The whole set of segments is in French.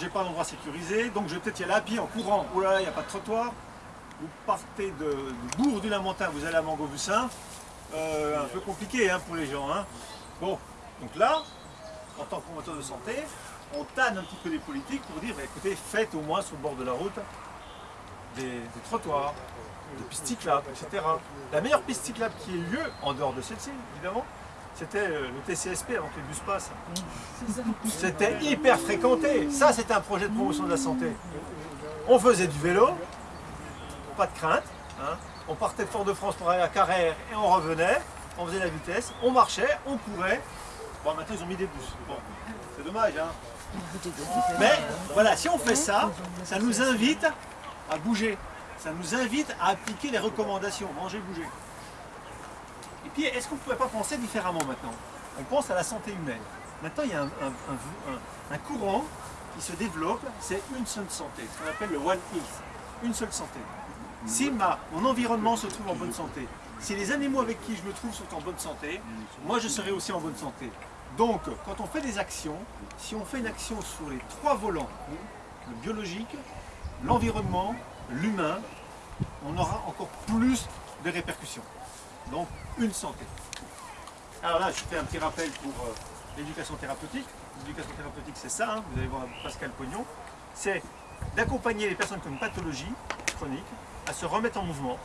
j'ai pas d'endroit sécurisé, donc je vais peut-être y aller à pied en courant. Oh là là, il n'y a pas de trottoir. Vous partez de, de Bourg du Lamentin, vous allez à Mangovussin. Euh, un peu compliqué hein, pour les gens. hein. Bon, donc là, en tant que promoteur de santé, on tanne un petit peu les politiques pour dire, bah, écoutez, faites au moins sur le bord de la route des, trottoirs, des pistes cyclables, etc. La meilleure piste cyclable qui ait lieu, en dehors de celle-ci, évidemment, c'était euh, le TCSP avant que les bus passent. C'était hyper fréquenté. Ça, c'était un projet de promotion de la santé. On faisait du vélo, pas de crainte. hein. On partait de Fort-de-France pour aller à Carrère et on revenait. On faisait la vitesse, on marchait, on courait. Bon, maintenant ils ont mis des bus. Bon, c'est dommage, hein. Mais voilà, si on fait ça, ça nous invite à bouger. Ça nous invite à appliquer les recommandations, manger, bouger. Est-ce qu'on ne pourrait pas penser différemment maintenant? On pense à la santé humaine. Maintenant, il y a un- un courant qui se développe, c'est une seule santé, ce qu'on appelle le One Health, une seule santé. Si ma, mon environnement se trouve en bonne santé, si les animaux avec qui je me trouve sont en bonne santé, moi je serai aussi en bonne santé. Donc, quand on fait des actions, si on fait une action sur les trois volants, le biologique, l'environnement, l'humain, on aura encore plus de répercussions. Donc, une santé. Alors là, je fais un petit rappel pour euh, l'éducation thérapeutique. L'éducation thérapeutique, c'est ça, hein, vous allez voir Pascal Pognon. C'est d'accompagner les personnes qui ont une pathologie chronique à se remettre en mouvement,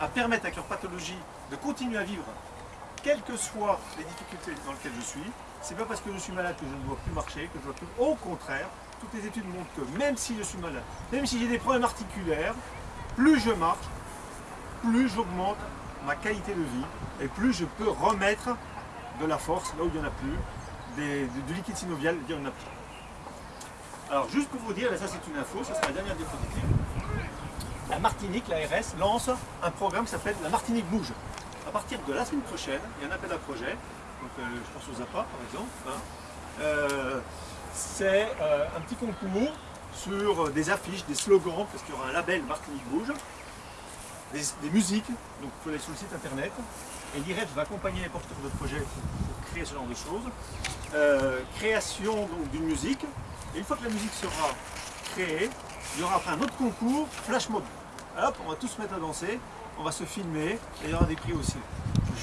à permettre avec leur pathologie de continuer à vivre, quelles que soient les difficultés dans lesquelles je suis. C'est pas parce que je suis malade que je ne dois plus marcher, que je dois plus. Au contraire, toutes les études montrent que même si je suis malade, même si j'ai des problèmes articulaires, plus je marche, plus j'augmente ma qualité de vie et plus je peux remettre de la force là où il n'y en a plus, du, liquide synovial il n'y en a plus. Alors juste pour vous dire, et ça c'est une info, ce sera la dernière diapositive, la Martinique, l'ARS, lance un programme qui s'appelle La Martinique Bouge. À partir de la semaine prochaine, il y a un appel à projet, donc euh, je pense aux APA par exemple, hein. Euh, c'est euh, un petit concours sur des affiches, des slogans, parce qu'il y aura un label Martinique Bouge, des, musiques, donc il faut aller sur le site internet, et l'IREF va accompagner les porteurs de projets pour, créer ce genre de choses. Euh, création d'une musique, et une fois que la musique sera créée, il y aura après un autre concours, flash mob. Hop, on va tous se mettre à danser, on va se filmer, et il y aura des prix aussi.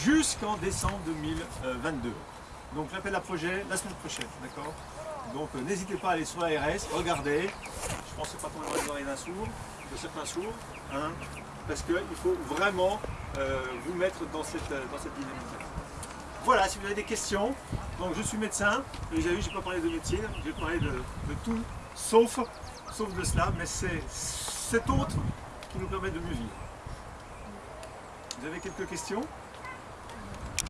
Jusqu'en décembre 2022. Donc l'appel à projet la semaine prochaine, d'accord? Donc euh, n'hésitez pas à aller sur la RS, regardez. Je c'est pas tombé dans les oreilles d'un sourd, de certains sourds, hein, parce qu'il faut vraiment euh, vous mettre dans cette, euh, dans cette dynamique. Voilà, si vous avez des questions, donc je suis médecin, et vous avez vu, je n'ai pas parlé de médecine, j'ai parlé de, de tout, sauf, sauf de cela, mais c'est cet autre qui nous permet de mieux vivre. Vous avez quelques questions?